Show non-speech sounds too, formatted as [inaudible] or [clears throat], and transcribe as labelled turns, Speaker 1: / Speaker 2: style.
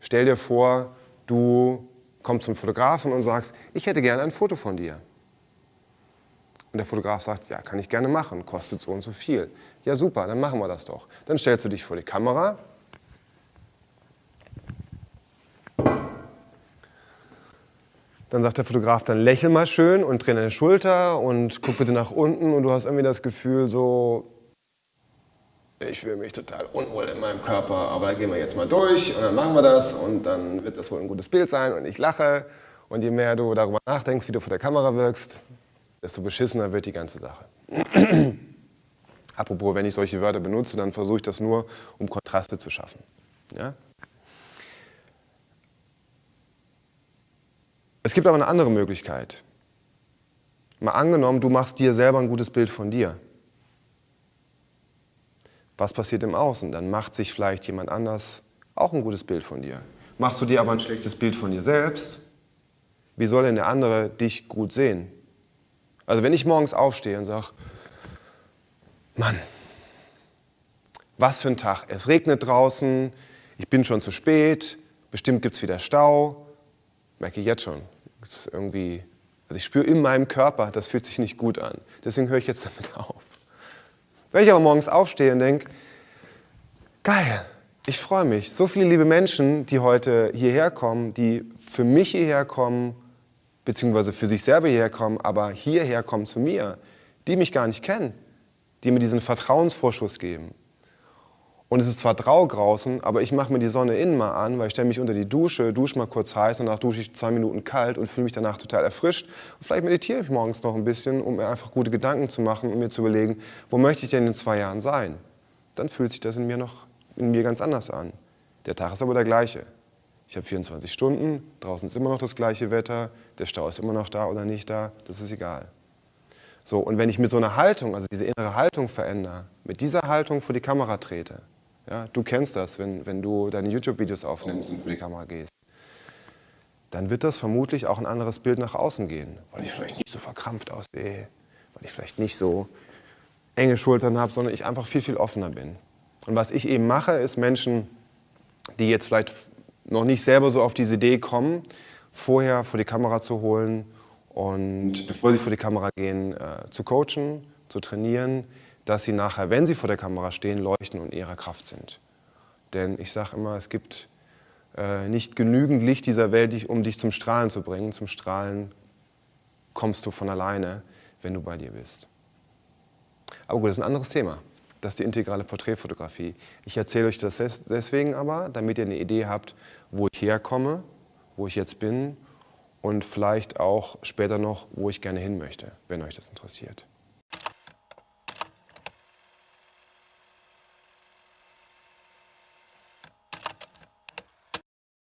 Speaker 1: Stell dir vor, du kommst zum Fotografen und sagst, ich hätte gerne ein Foto von dir. Und der Fotograf sagt, ja, kann ich gerne machen, kostet so und so viel. Ja, super, dann machen wir das doch. Dann stellst du dich vor die Kamera. Dann sagt der Fotograf, dann lächel mal schön und dreh deine Schulter und guck bitte nach unten und du hast irgendwie das Gefühl so, ich fühle mich total unwohl in meinem Körper, aber da gehen wir jetzt mal durch und dann machen wir das und dann wird das wohl ein gutes Bild sein und ich lache. Und je mehr du darüber nachdenkst, wie du vor der Kamera wirkst, desto beschissener wird die ganze Sache. [clears throat] Apropos, wenn ich solche Wörter benutze, dann versuche ich das nur, um Kontraste zu schaffen. Ja? Es gibt aber eine andere Möglichkeit. Mal angenommen, du machst dir selber ein gutes Bild von dir. Was passiert im Außen? Dann macht sich vielleicht jemand anders auch ein gutes Bild von dir. Machst du dir aber ein schlechtes Bild von dir selbst, wie soll denn der andere dich gut sehen? Also wenn ich morgens aufstehe und sage, Mann, was für ein Tag, es regnet draußen, ich bin schon zu spät, bestimmt gibt es wieder Stau, merke ich jetzt schon. irgendwie, also ich spüre in meinem Körper, das fühlt sich nicht gut an. Deswegen höre ich jetzt [laughs] damit auf. Wenn ich aber morgens aufstehe und denke, geil, ich freue mich, so viele liebe Menschen, die heute hierher kommen, die für mich hierher kommen, beziehungsweise für sich selber hierher kommen, aber hierher kommen zu mir, die mich gar nicht kennen, die mir diesen Vertrauensvorschuss geben. Und es ist zwar draußen, aber ich mache mir die Sonne innen mal an, weil ich stelle mich unter die Dusche, dusche mal kurz heiß und danach dusche ich zwei Minuten kalt und fühle mich danach total erfrischt. Und vielleicht meditiere ich morgens noch ein bisschen, um mir einfach gute Gedanken zu machen und mir zu überlegen, wo möchte ich denn in zwei Jahren sein? Dann fühlt sich das in mir noch in mir ganz anders an. Der Tag ist aber der gleiche. Ich habe 24 Stunden, draußen ist immer noch das gleiche Wetter, der Stau ist immer noch da oder nicht da, das ist egal. So, und wenn ich mit so einer Haltung, also diese innere Haltung verändere, mit dieser Haltung vor die Kamera trete, ja, du kennst das, wenn, wenn du deine YouTube-Videos aufnimmst und vor die Kamera gehst. Dann wird das vermutlich auch ein anderes Bild nach außen gehen, weil ich vielleicht nicht so verkrampft aussehe, weil ich vielleicht nicht so enge Schultern habe, sondern ich einfach viel, viel offener bin. Und was ich eben mache, ist Menschen, die jetzt vielleicht noch nicht selber so auf diese Idee kommen, vorher vor die Kamera zu holen und bevor sie vor die Kamera gehen, äh, zu coachen, zu trainieren, dass sie nachher, wenn sie vor der Kamera stehen, leuchten und in ihrer Kraft sind. Denn ich sage immer, es gibt äh, nicht genügend Licht dieser Welt, um dich zum Strahlen zu bringen. Zum Strahlen kommst du von alleine, wenn du bei dir bist. Aber gut, das ist ein anderes Thema. Das ist die integrale Porträtfotografie. Ich erzähle euch das deswegen aber, damit ihr eine Idee habt, wo ich herkomme, wo ich jetzt bin und vielleicht auch später noch, wo ich gerne hin möchte, wenn euch das interessiert.